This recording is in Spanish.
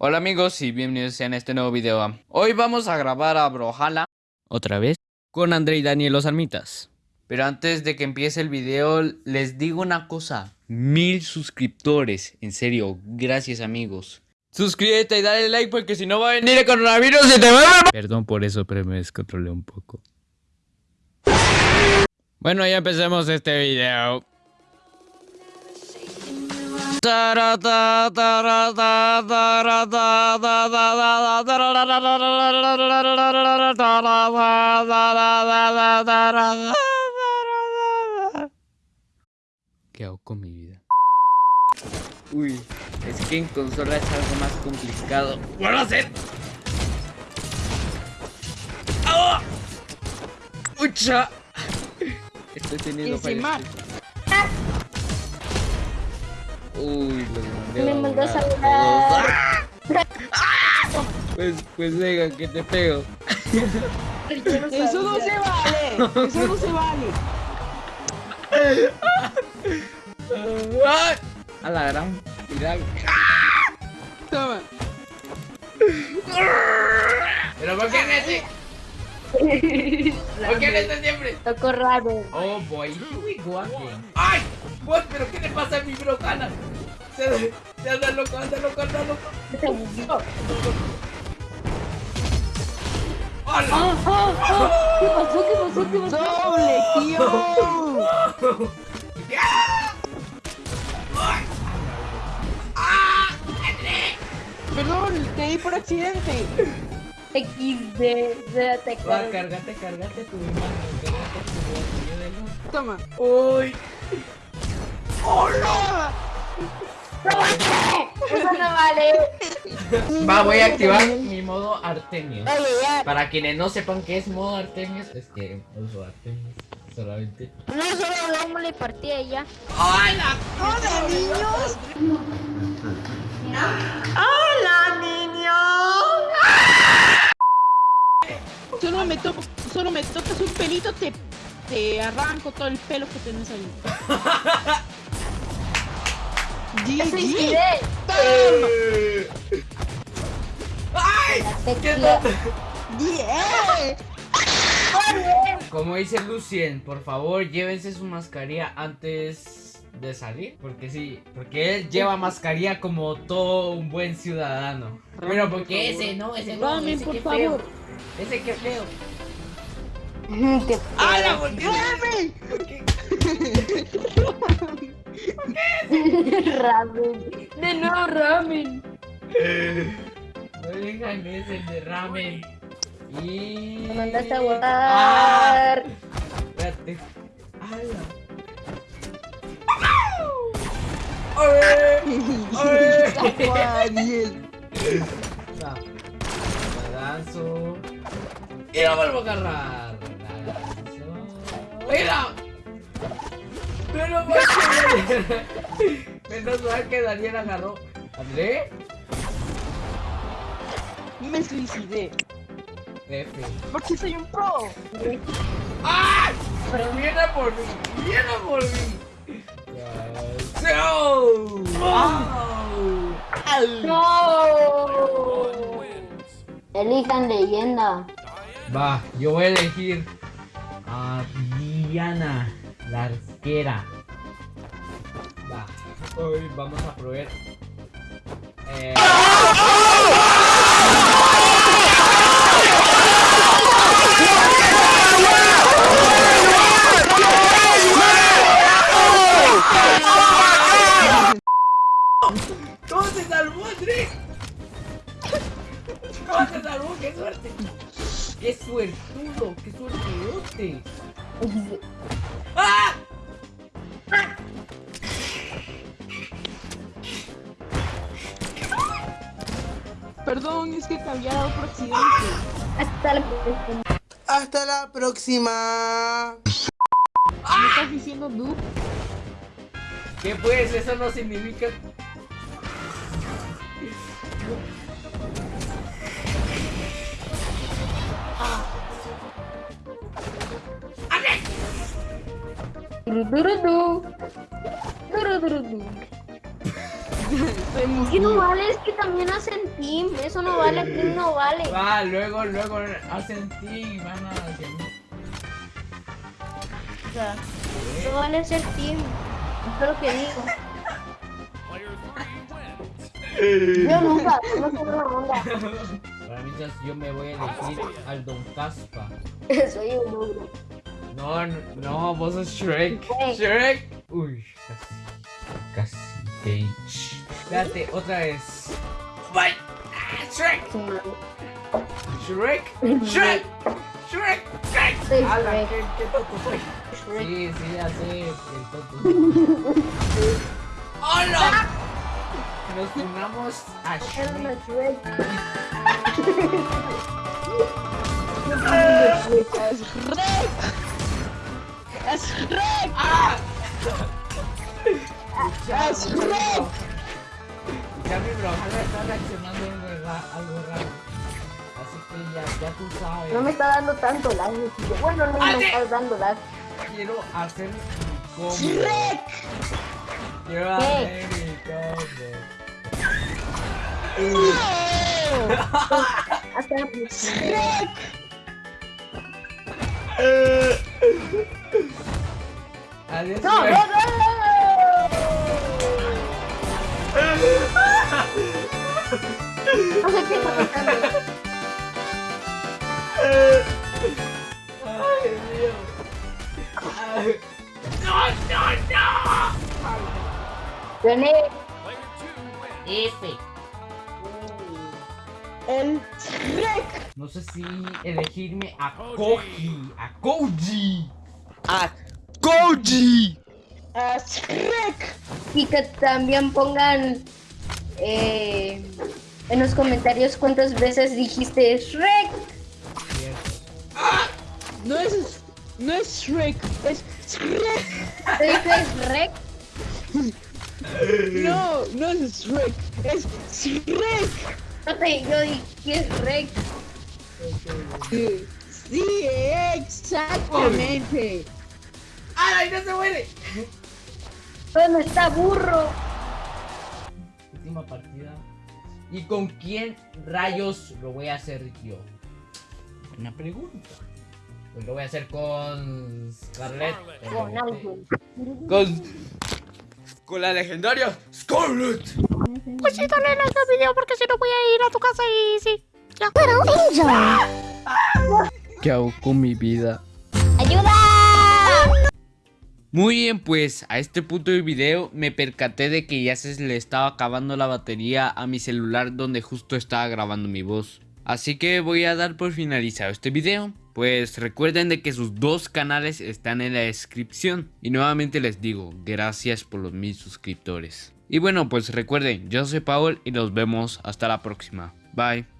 Hola amigos y bienvenidos en este nuevo video. Hoy vamos a grabar a Brohala otra vez con André y Daniel los almitas. Pero antes de que empiece el video les digo una cosa, mil suscriptores, en serio, gracias amigos. Suscríbete y dale like porque si no va a venir el coronavirus y te va a... Perdón por eso, pero me descontrolé un poco. Bueno, ya empecemos este video. ¿Qué hago con mi vida? Uy, es que en consola es algo más complicado. ¡Puedo hacer! ¡Ah! ¡Ucha! Estoy teniendo fallas. Uy, los Me mandó a saludar. Pues, pues venga, que te pego. Eso no se vale. Eso no se vale. A la gran final. Toma. ¿Pero por qué Nessie? ¿Por qué Nessie siempre? Tocó raro. Oh boy, here we go again. ¡Ay! Pues, ¿pero qué le pasa a mi brocana? Se, se anda loco, anda loco, anda loco. Se. Ah, ah, ah. ¿Qué pasó? ¿Qué pasó? ¿Qué pasó? Doble, tío. Perdón, te di por accidente. XD. de- te cárgate, cárgate tu mano, cárgate tu ayúdalo. Toma. ¡Uy! Eso no vale. Va, voy a activar mi modo ya. Para quienes no sepan qué es modo Artemios, es que uso Artemios solamente. No solo hablamos la partida y ya. ¡Hola! Hola, niños. Solo me, to solo me tocas un pelito, te, te arranco todo el pelo que tenés ahí. GG. ¡Ay! ¿Qué. Como dice Lucien, por favor llévense su mascarilla antes de salir. Porque sí, porque él lleva mascarilla como todo un buen ciudadano. Pero porque ese no, ese no, Ramen, ese por qué favor. feo. Ese que feo. Qué ¡Ah, la feo. volteó! Ramen. De nuevo ramen. No dejan ese de ramen. Y. Me mandaste a Ah, votar. espérate. ¡Hala! ¡Ay! ¡Ay! Daniel. Y la vuelvo a agarrar. La ¡Mira! Menos mal que Menos mal que Daniel agarró. ¿André? Me suicidé. F. Porque soy un pro. ¡Ah! Pero viene a por mí. Viene a por mí. ¡No! No. Elijan leyenda. Va, yo voy a elegir a Diana, la arquera. Va, hoy vamos a probar. Eh... Perdón, es que te había dado por accidente. Hasta la próxima. Hasta la próxima. ¿Me estás diciendo noob? ¿Qué pues? Eso no significa... Duru, Somos ¿Qué no vale? Es que también hacen team. Eso no vale, team no vale. Va, luego, luego hacen ti, van a O sea, no vale ser team. Eso es lo que digo. Yo nunca, no tengo una onda. Para mí, yo me voy a elegir al Don Caspa. Soy un ogro. No, no, no, vos sos Shrek. Shrek. Shrek. Uy, casi. Casi. Cage. Espérate, otra vez. Bye. Ah, Shrek. Shrek. Shrek. Shrek. Shrek. Ala, Shrek. qué, qué tonto soy. Shrek. Sí, sí, ya sé. El tonto. ¡Hola! Nos unamos a Shrek. Shrek. ¡Es Shrek! ¡Es Shrek! ¡Ah! ¡Es Shrek! Ya mi bro, ahora está reaccionando algo ra- algo raro. Así que ya, ya tú sabes. No me está dando tanto lag, tío. Bueno, no me estás dando lag. Quiero hacer mi combo. ¡Shrek! Quiero hacer mi combo. ¡Shrek! Adiós. ¡No, no, no! No sé qué está pasando. Ay, Dios. Ay. No, no, Gané. no. F. ¡El Shrek! No sé si elegirme a Koji. A Koji. A Koji. ¡Es Shrek! Y que también pongan eh, en los comentarios cuántas veces dijiste Shrek. No es, no es Shrek, es Shrek. ¿Te dije Shrek? No, no es Shrek, es Shrek. No te, yo dije Shrek. Sí, exactamente. ¡Ay, no se muere! ¿Dónde está burro? Última partida. ¿Y con quién rayos lo voy a hacer yo? Buena pregunta. Pues lo voy a hacer con Scarlett. Con alguien. Con. Con la legendaria Scarlett. Pues sí, dale like al video porque si no voy a ir a tu casa y sí. Ya. ¿Qué hago con mi vida? ¡Ayuda! Muy bien, pues a este punto del video me percaté de que ya se le estaba acabando la batería a mi celular donde justo estaba grabando mi voz. Así que voy a dar por finalizado este video. Pues recuerden de que sus dos canales están en la descripción. Y nuevamente les digo, gracias por los mil suscriptores. Y bueno, pues recuerden, yo soy Paul y nos vemos hasta la próxima. Bye.